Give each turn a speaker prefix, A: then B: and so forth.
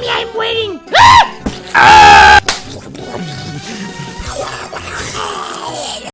A: Me, I'm waiting! Ah! ah!